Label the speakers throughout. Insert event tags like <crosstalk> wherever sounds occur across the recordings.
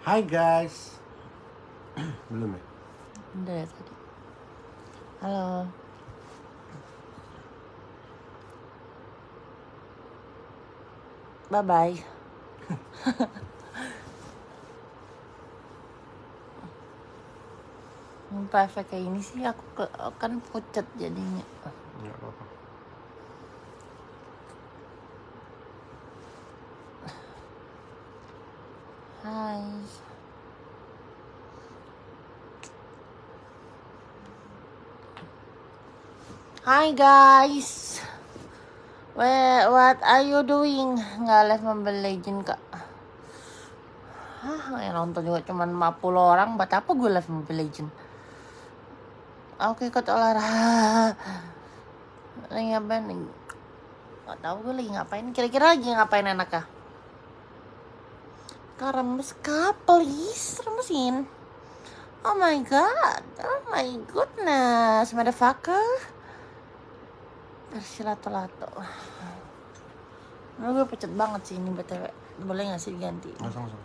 Speaker 1: Hai guys. <clears throat> Belum ya?
Speaker 2: Udah ya tadi. Halo. Bye bye. Muka efek kayak ini sih aku ke- kan pucat jadinya.
Speaker 1: Enggak apa-apa.
Speaker 2: Hai. Hai guys. Where, what are you doing? Nggak live Mobile Legend kak. Hah, yang nonton juga cuma 50 orang. Buat apa gue live Mobile Legend? Oke, ikut olahraga. Lagi ngapain? Gak tau gue lagi ngapain. Kira-kira lagi ngapain enak? Kak remes kak, please remesin. Oh my god, oh my goodness, motherfucker. Bersilato-lato. Nah, gue pecet banget sih ini btw. Boleh gak sih diganti?
Speaker 1: Nggak sama.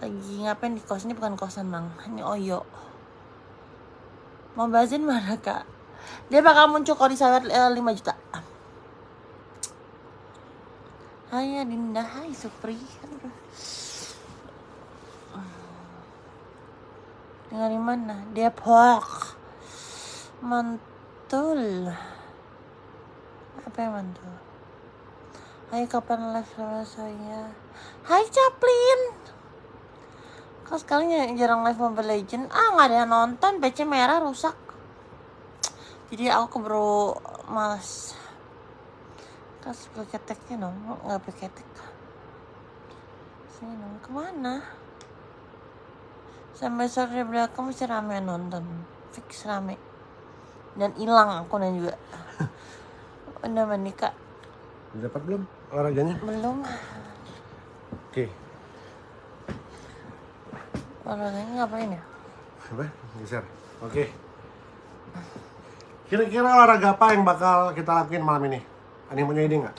Speaker 2: Lagi ngapain di kos? Ini bukan kosan bang, ini Oyo. Mau bazin mana kak? Dia bakal muncul kalau di sawat 5 juta. Hai Dinda, hai Supri. Tinggal di mana? Depok. Mantul. Apa yang mantul? Hai kapan live sama saya? Hai Chaplin. Kau sekali jarang live Mobile Legend? Ah nggak ada yang nonton, PC merah rusak. Jadi aku keburu malas. Kas pakai keteknya dong, nggak pakai ketek. Sini dong, ke mana? Sampai sore belakang masih rame nonton, fix rame. Dan hilang akunnya juga. <laughs> Udah mandi kak?
Speaker 1: Udah dapat belum olahraganya?
Speaker 2: Belum.
Speaker 1: Oke.
Speaker 2: Olahraganya ngapain ya?
Speaker 1: Apa? Geser. Oke. Kira-kira olahraga apa yang bakal kita lakuin malam ini? Ada yang punya ide nggak?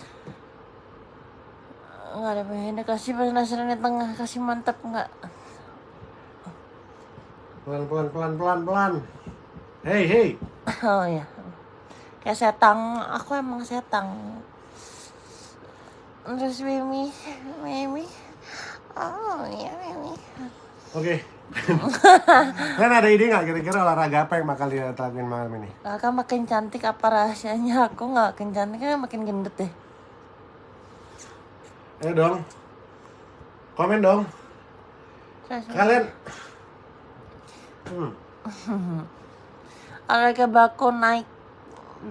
Speaker 2: Nggak ada pengen kasih penasaran di tengah kasih mantap nggak?
Speaker 1: Pelan pelan pelan pelan pelan. Hey hey.
Speaker 2: Oh ya. Kayak setang, aku emang setang. Terus Mimi, Mimi. Oh iya Mimi.
Speaker 1: Oke. <laughs> Kalian ada ide nggak kira-kira olahraga apa yang bakal lakuin malam ini?
Speaker 2: Kakak makin cantik apa rahasianya? Aku nggak makin cantik, kan makin gendut deh.
Speaker 1: Ayo dong. Komen dong. Kalian. Hmm. <laughs>
Speaker 2: olahraga bako naik,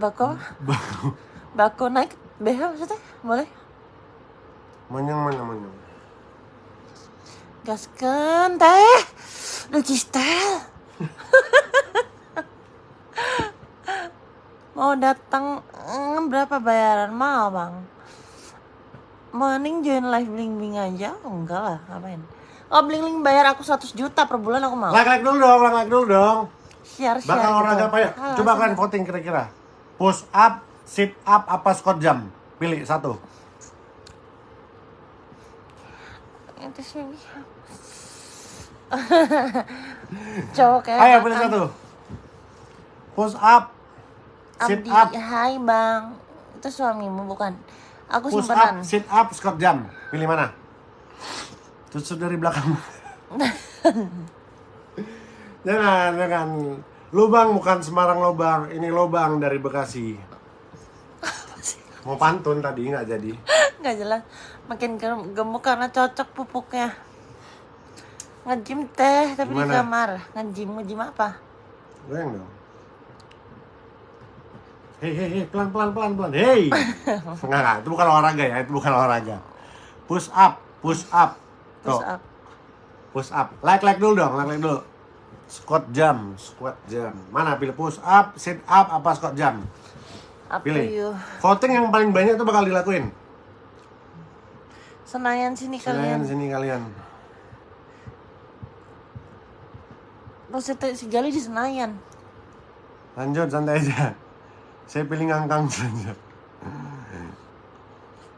Speaker 2: bako, <laughs> bako naik, BH maksudnya? Boleh?
Speaker 1: Monyong monyong monyong.
Speaker 2: Gasken teh, lucu <laughs> style. Mau datang mm, berapa bayaran? Mau bang. Mending join live bling bling aja. Oh, enggak lah, ngapain? Oh bling bling bayar aku 100 juta per bulan aku mau.
Speaker 1: Like like dulu dong, like like dulu dong.
Speaker 2: Share share.
Speaker 1: Bakal
Speaker 2: gitu.
Speaker 1: olahraga apa ya? Coba kalian voting kira-kira. Push up, sit up, apa squat jump? Pilih satu.
Speaker 2: Itu sih. <laughs> Cowok kayak
Speaker 1: Ayo pilih satu. Push up, sit
Speaker 2: Abdi,
Speaker 1: up,
Speaker 2: hai bang. Itu suamimu bukan? Aku
Speaker 1: push
Speaker 2: simpenan.
Speaker 1: up, sit up, squat jump. Pilih mana? Tusuk dari belakang. <laughs> jangan, jangan. Lubang bukan Semarang lubang, ini lubang dari Bekasi. Mau pantun tadi nggak jadi. <laughs>
Speaker 2: nggak jelas makin gem- gemuk karena cocok pupuknya ngejim teh tapi di
Speaker 1: Gimana?
Speaker 2: kamar ngejim ngejim apa
Speaker 1: Goyang dong. Hei, hei, hei, pelan, pelan, pelan, pelan. Hei. <laughs> Enggak, enggak, itu bukan olahraga ya, itu bukan olahraga. Push up, push up. Tuh,
Speaker 2: up
Speaker 1: push up. Like, like dulu dong, like, like dulu. Squat jump, squat jump. Mana pilih push up, sit up, apa squat jump?
Speaker 2: Up to
Speaker 1: Pilih.
Speaker 2: you
Speaker 1: Voting yang paling banyak itu bakal dilakuin.
Speaker 2: senayan sini
Speaker 1: Kalian
Speaker 2: kalian
Speaker 1: sini kalian.
Speaker 2: Terus itu si Gali di Senayan
Speaker 1: Lanjut santai aja. Saya pilih ngangkang saja.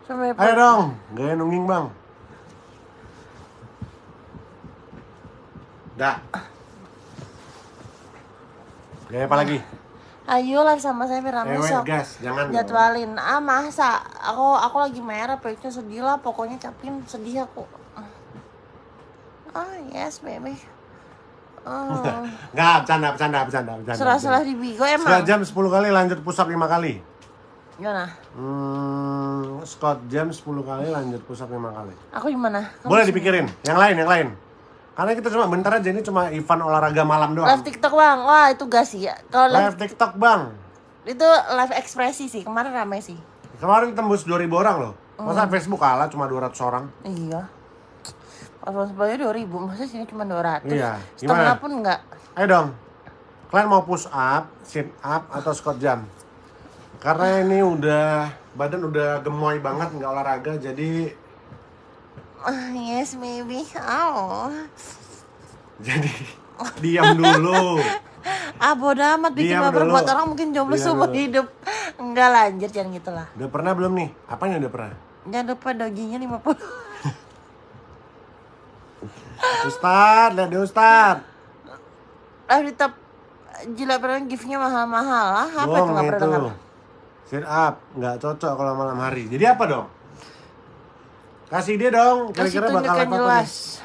Speaker 2: sampai
Speaker 1: Ayo dong, gaya nungging bang. Dah. Gaya apa lagi?
Speaker 2: Ayo live sama saya Firman
Speaker 1: Ewet
Speaker 2: besok.
Speaker 1: gas, jangan dong.
Speaker 2: Jadwalin. Ah masa? Aku aku lagi merah, perutnya sedih lah. Pokoknya capin sedih aku. Ah yes baby. Oh.
Speaker 1: Nggak, bercanda, bercanda, bercanda, bercanda.
Speaker 2: Serah-serah di Bigo emang.
Speaker 1: jam 10 kali lanjut up 5 kali.
Speaker 2: Gimana?
Speaker 1: Hmm, Scott jam 10 kali lanjut up 5 kali.
Speaker 2: Aku gimana? Kamu
Speaker 1: Boleh dipikirin. Yang lain, yang lain. Karena kita cuma bentar aja ini cuma event olahraga malam doang.
Speaker 2: Live TikTok bang. Wah itu gas sih ya. Kalau live
Speaker 1: Live TikTok, Bang.
Speaker 2: itu live ekspresi sih. Kemarin rame sih.
Speaker 1: Kemarin tembus 2000 orang loh.
Speaker 2: Oh.
Speaker 1: Masa Facebook kalah cuma 200 orang?
Speaker 2: Iya. Pas bayar dua ribu, masa sini cuma dua ratus.
Speaker 1: Iya,
Speaker 2: Setengah
Speaker 1: gimana?
Speaker 2: pun enggak.
Speaker 1: Ayo dong. Kalian mau push up, sit up, atau squat jam? Karena ini udah badan udah gemoy banget nggak olahraga jadi <laughs>
Speaker 2: yes maybe. Oh.
Speaker 1: jadi diam dulu. <laughs>
Speaker 2: Ah bodo amat bikin
Speaker 1: Diam
Speaker 2: baper
Speaker 1: dulu.
Speaker 2: buat orang mungkin jomblo seumur hidup. Enggak lanjut jangan gitu lah.
Speaker 1: Udah pernah belum nih? Apanya udah pernah?
Speaker 2: Jangan lupa doginya 50 <laughs>
Speaker 1: Ustad, lihat deh Ustad.
Speaker 2: Ah di top Gila pernah giftnya mahal-mahal lah Apa itu
Speaker 1: Bohong
Speaker 2: gak pernah
Speaker 1: Sit up, nggak cocok kalau malam hari. Jadi apa dong? Kasih dia dong, kira-kira bakal apa
Speaker 2: jelas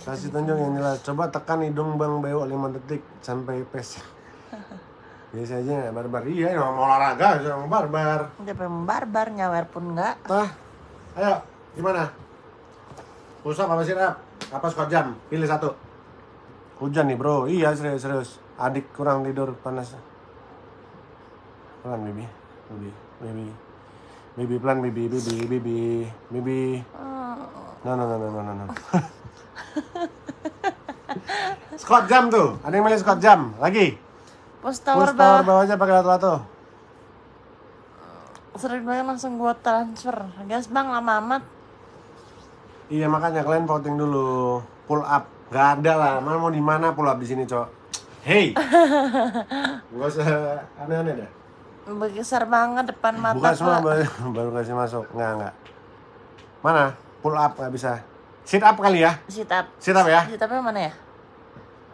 Speaker 1: Kasih tunjuk yang jelas. Coba tekan hidung Bang Beo 5 detik sampai pes. <laughs> Biasa aja nggak barbar. Iya, yang mau olahraga, yang barbar.
Speaker 2: Udah pengen barbar nyawer pun enggak
Speaker 1: Tah, ayo, gimana? Push up apa sit up? Apa squat jam? Pilih satu. Hujan nih bro, iya serius serius. Adik kurang tidur panas. Pelan baby, baby, baby, baby pelan baby, baby, baby, baby. No no no no no no. no. squat jam tuh, ada yang milih squat jam lagi.
Speaker 2: Push tower
Speaker 1: Push tower
Speaker 2: bawah
Speaker 1: bawahnya pakai lato-lato.
Speaker 2: Sering banget langsung gua transfer Gas bang lama amat
Speaker 1: Iya makanya kalian voting dulu. Pull up. Gak ada lah. Mana mau di mana pull up di sini, Cok? Hey. <laughs> Gak usah aneh-aneh dah.
Speaker 2: Besar banget depan mata
Speaker 1: Buka semua
Speaker 2: gua.
Speaker 1: baru, baru kasih masuk. Enggak, enggak. Mana? Pull up nggak bisa. Sit up kali ya.
Speaker 2: Sit up
Speaker 1: Sit up ya.
Speaker 2: Sit upnya mana ya?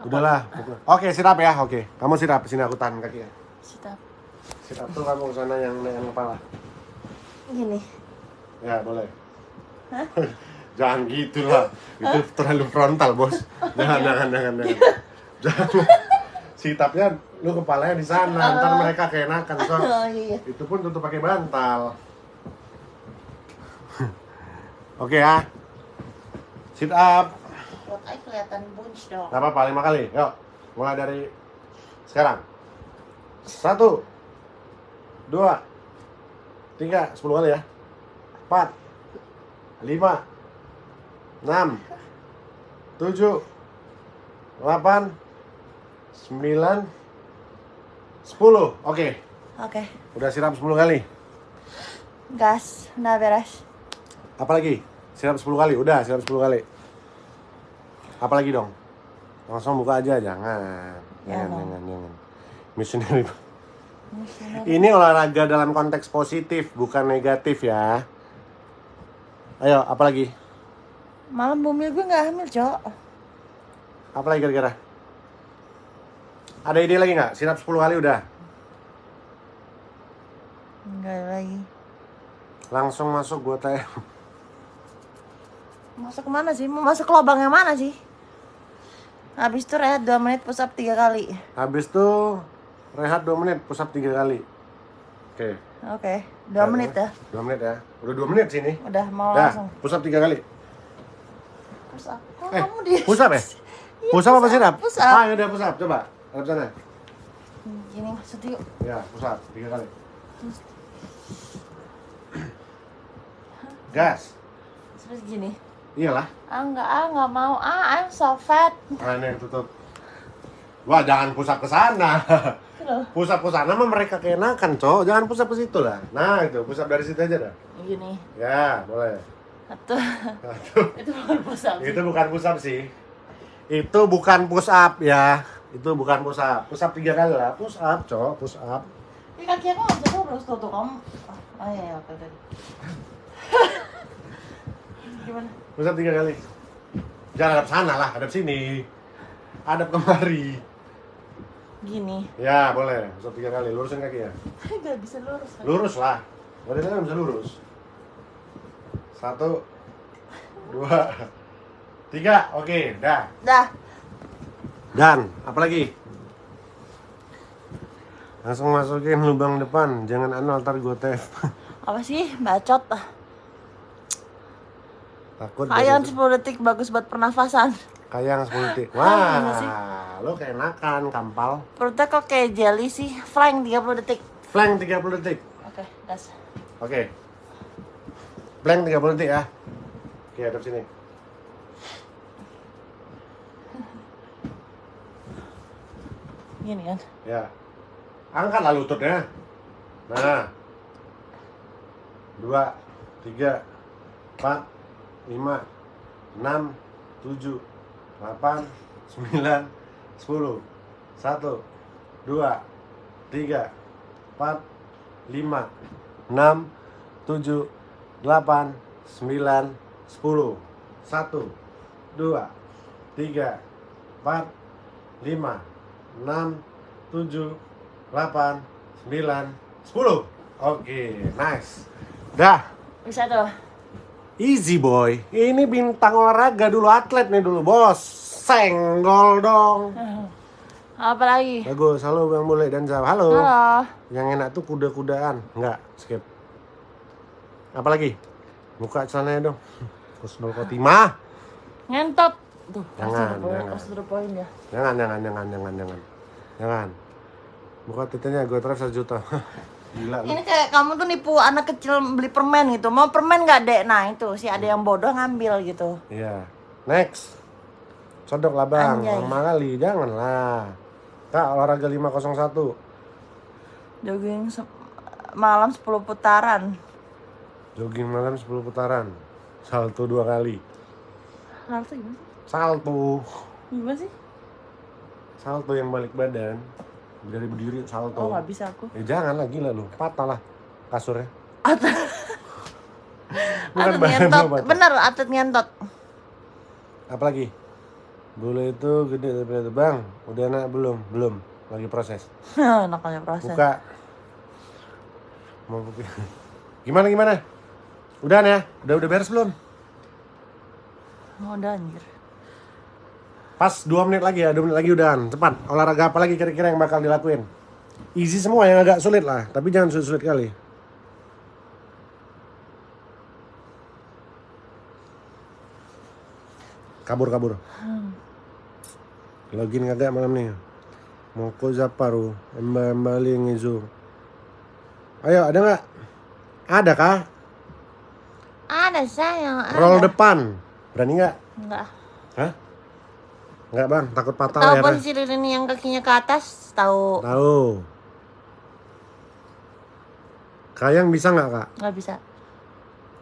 Speaker 1: Udahlah. Oke, sit up ya. Oke. Kamu sit up. Sini aku tahan kaki ya.
Speaker 2: Sit up
Speaker 1: Sit up tuh kamu ke sana yang naik kepala.
Speaker 2: Gini
Speaker 1: Ya, boleh. <laughs> jangan gitu lah. Itu terlalu frontal, Bos. <laughs> Jangan, jangan, jangan, <laughs> jangan. Jangan. Sitapnya lu kepalanya di sana, ntar mereka keenakan. So,
Speaker 2: Oh iya
Speaker 1: itu pun tutup pakai bantal. <laughs> Oke ya. Sit up.
Speaker 2: Buat kelihatan bunch dong
Speaker 1: Gak apa-apa, lima kali. Yuk, mulai dari sekarang. Satu, dua, tiga, sepuluh kali ya. Empat, lima, enam, tujuh, delapan, sembilan, sepuluh. Oke,
Speaker 2: Oke
Speaker 1: udah siram sepuluh kali.
Speaker 2: Gas Udah beres
Speaker 1: Apa lagi? Siram sepuluh kali, udah siram sepuluh kali. Apa lagi dong? Langsung buka aja, jangan. Jangan,
Speaker 2: Jangan.
Speaker 1: jangan, jangan. Missionary. Ini olahraga dalam konteks positif, bukan negatif ya. Ayo, apa lagi?
Speaker 2: Malam bumil gue gak hamil cok
Speaker 1: Apa lagi kira-kira? Ada ide lagi nggak? Sirap 10 kali udah.
Speaker 2: Enggak lagi
Speaker 1: Langsung masuk gua tanya.
Speaker 2: Masuk ke mana sih? Mau masuk ke lubang yang mana sih? Habis itu rehat 2 menit push up 3 kali
Speaker 1: Habis tuh rehat 2 menit, push up 3 kali. Oke.
Speaker 2: Oke 2 menit ya
Speaker 1: 2 menit ya. Udah 2 menit sini.
Speaker 2: Udah mau
Speaker 1: Dah,
Speaker 2: langsung
Speaker 1: push up 3 kali.
Speaker 2: Push up Kok
Speaker 1: Eh,
Speaker 2: kamu di
Speaker 1: push up ya? <laughs> Push up apa sirap?
Speaker 2: push up.
Speaker 1: Ah, udah push up. Coba. Hadap sana.
Speaker 2: Gini maksud yuk
Speaker 1: Ya, up 3 kali. Gas.
Speaker 2: Terus gini
Speaker 1: Iyalah.
Speaker 2: Ah enggak, ah enggak mau Ah I'm so fat
Speaker 1: Nah, ini tutup. Wah, jangan push up ke sana. Up ke sana mah mereka keenakan, Cok. Jangan push up ke situ lah. Nah, itu push up dari situ aja dah.
Speaker 2: Gini
Speaker 1: Ya, boleh.
Speaker 2: Satu
Speaker 1: Aduh. <laughs>
Speaker 2: Itu bukan push up sih
Speaker 1: Itu bukan push up sih. Itu bukan push up ya. Itu bukan push up. Push up tiga kali lah. Push up, Cok. Push up.
Speaker 2: Ini kaki aku bisa terus tuh tuh kamu Oh iya, iya oke oke <laughs> Gimana?
Speaker 1: Push up tiga kali. Jangan hadap sana lah, hadap sini. Hadap kemari.
Speaker 2: Gini.
Speaker 1: Ya, boleh. Bisa tiga kali. Lurusin kaki ya. <laughs>
Speaker 2: Gak bisa lurus.
Speaker 1: Lurus lah. Badannya kan bisa lurus. Satu, dua, tiga. Oke, dah.
Speaker 2: Dah.
Speaker 1: Dan, apa lagi? Langsung masukin lubang depan. Jangan anu ntar gue tef.
Speaker 2: Apa sih? Bacot.
Speaker 1: Takut.
Speaker 2: Kayaan
Speaker 1: dari-
Speaker 2: 10 detik bagus buat pernafasan.
Speaker 1: Kayang 10 detik.
Speaker 2: Ah, iya.
Speaker 1: Wah, lo keenakan, kampal.
Speaker 2: Perutnya kok kayak jelly sih. Flank 30 detik.
Speaker 1: Flank 30 detik.
Speaker 2: Oke, das.
Speaker 1: Oke. Blank 30 detik ya. Oke, hadap sini.
Speaker 2: Gini kan.
Speaker 1: Ya. Angkatlah lututnya. Nah. Dua, tiga, empat, lima, enam, tujuh, delapan, sembilan, sepuluh. Satu, dua, tiga, empat, lima, enam, tujuh, delapan, sembilan, sepuluh. Satu, dua, tiga, empat, lima, enam, tujuh, delapan, sembilan, sepuluh. Oke, nice. Dah,
Speaker 2: Bisa tuh.
Speaker 1: easy boy. Ini bintang olahraga dulu, atlet nih dulu, bos. Senggol dong.
Speaker 2: Apa lagi?
Speaker 1: Bagus, halo Bang Bule dan Zab. Halo.
Speaker 2: Halo.
Speaker 1: Yang enak tuh kuda-kudaan. Enggak, skip. Apa lagi? Buka celananya dong. <laughs> Kusnul Kotimah.
Speaker 2: Ngentot. Tuh,
Speaker 1: Jangan,
Speaker 2: poin,
Speaker 1: jangan.
Speaker 2: pasti ada poin ya.
Speaker 1: Jangan, jangan, jangan, jangan, jangan. Jangan. Buka titiknya gue drive 1 juta. <laughs> Gila lu.
Speaker 2: Ini kayak kamu tuh nipu anak kecil beli permen gitu. Mau permen nggak dek? Nah itu si ada yang bodoh ngambil gitu.
Speaker 1: Iya. Next. Sodok lah bang.
Speaker 2: Anjay.
Speaker 1: Lama kali. Janganlah. Kak, olahraga 501.
Speaker 2: Jogging se- malam 10 putaran.
Speaker 1: Jogging malam 10 putaran. Salto dua kali.
Speaker 2: Salto gimana sih?
Speaker 1: Salto.
Speaker 2: Gimana sih?
Speaker 1: Salto yang balik badan. Dari berdiri salto.
Speaker 2: Oh nggak bisa aku.
Speaker 1: Eh jangan lah gila lu. Patah lah kasurnya.
Speaker 2: Atlet, <laughs>
Speaker 1: Bukan
Speaker 2: atlet ngentot. Bener atlet ngentot.
Speaker 1: Apalagi? Bulu itu gede tapi bang. Udah enak belum? Belum. Lagi proses. <laughs>
Speaker 2: Nakalnya proses.
Speaker 1: Buka. Mau buka. Gimana gimana? Udah ya? Udah udah beres belum?
Speaker 2: Oh, udah anjir.
Speaker 1: Pas 2 menit lagi ya, 2 menit lagi udahan. Cepat. Olahraga apa lagi kira-kira yang bakal dilakuin? Easy semua yang agak sulit lah, tapi jangan sulit-sulit kali. Kabur kabur. Login kagak malam nih. Moko Zaparu, Emba Embali Ngizu. Ayo, ada nggak? Ada kah?
Speaker 2: Ada sayang. Ada.
Speaker 1: Roll depan. Berani nggak?
Speaker 2: Enggak.
Speaker 1: Hah? Nggak bang, takut patah
Speaker 2: Tahu
Speaker 1: layarnya.
Speaker 2: posisi lilin yang kakinya ke atas? Tahu.
Speaker 1: Tahu. Kayang bisa nggak kak?
Speaker 2: Nggak bisa.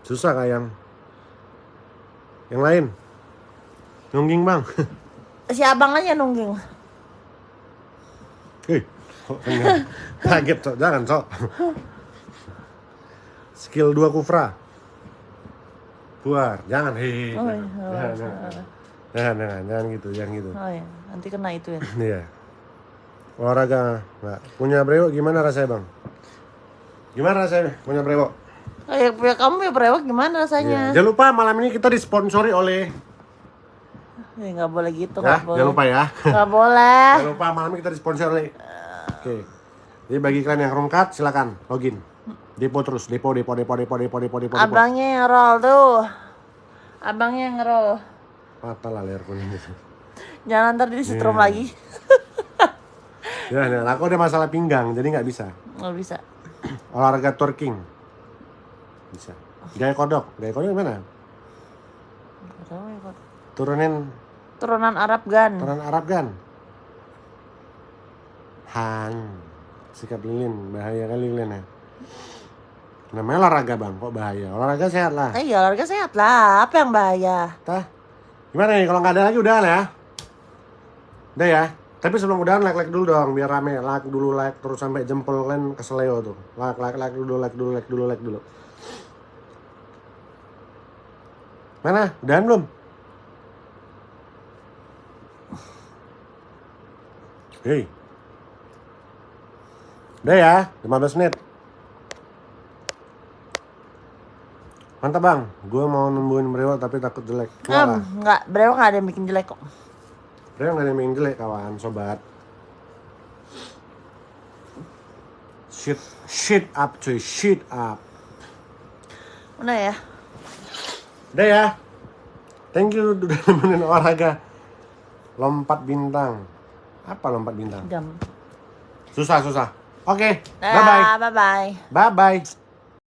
Speaker 1: Susah kayang. Yang lain? Nungging bang.
Speaker 2: Si abang aja nungging.
Speaker 1: Hei, kok enggak? <laughs> Kaget cok, jangan cok. Skill 2 kufra. Keluar, jangan hei.
Speaker 2: Oh, iya.
Speaker 1: Jangan, jangan, jangan jangan jangan gitu jangan gitu
Speaker 2: oh iya, nanti kena itu ya <laughs>
Speaker 1: iya olahraga mbak punya brewok gimana rasanya bang gimana rasanya punya brewok
Speaker 2: Oh ya, punya kamu ya brewok gimana rasanya iya.
Speaker 1: jangan lupa malam ini kita disponsori oleh
Speaker 2: Ya, eh, gak boleh gitu,
Speaker 1: ya,
Speaker 2: gak boleh.
Speaker 1: Jangan lupa ya.
Speaker 2: Gak <laughs> boleh.
Speaker 1: jangan lupa, malam ini kita disponsori oleh... Oke. Okay. Jadi bagi kalian yang rongkat, silakan login. Depo terus, depo, depo, depo, depo, depo, depo, depo.
Speaker 2: Abangnya yang roll tuh. Abangnya yang roll.
Speaker 1: Patah lah leher kuning itu.
Speaker 2: Jangan ntar di setrum
Speaker 1: Iya.
Speaker 2: lagi. <laughs>
Speaker 1: Ya, nah, aku ada masalah pinggang, jadi nggak bisa.
Speaker 2: Nggak bisa.
Speaker 1: Olahraga twerking. Bisa. Gaya kodok, gaya kodok gimana?
Speaker 2: Ya.
Speaker 1: Turunin
Speaker 2: Turunan Arab Gan.
Speaker 1: Turunan Arab kan? Hang. Sikap lilin, bahaya kali lilin ya. Namanya olahraga bang, kok bahaya? Olahraga sehat lah.
Speaker 2: Iya olahraga sehat lah. Apa yang bahaya?
Speaker 1: Tah, gimana nih kalau nggak ada lagi udah ya? Udah ya. Tapi sebelum udahan like like dulu dong, biar rame. Like dulu like terus sampai jempol kalian keseleo tuh. Like like like dulu like dulu like dulu like dulu. Mana? Udahan belum? Hei. Udah ya, 15 menit. Mantap bang, gue mau nembuin brewok tapi takut jelek. Enggak lah,
Speaker 2: Hmm, enggak, berapa nggak ada yang bikin jelek kok.
Speaker 1: brewok gak ada yang main jelek kawan, sobat. Shit, shit up cuy, shit up.
Speaker 2: Udah ya.
Speaker 1: Udah ya. Thank you udah nemenin olahraga. Lompat bintang. Apa lompat bintang?
Speaker 2: Jam.
Speaker 1: Susah, susah. Oke, bye-bye.
Speaker 2: Dadah, bye bye.
Speaker 1: Bye-bye.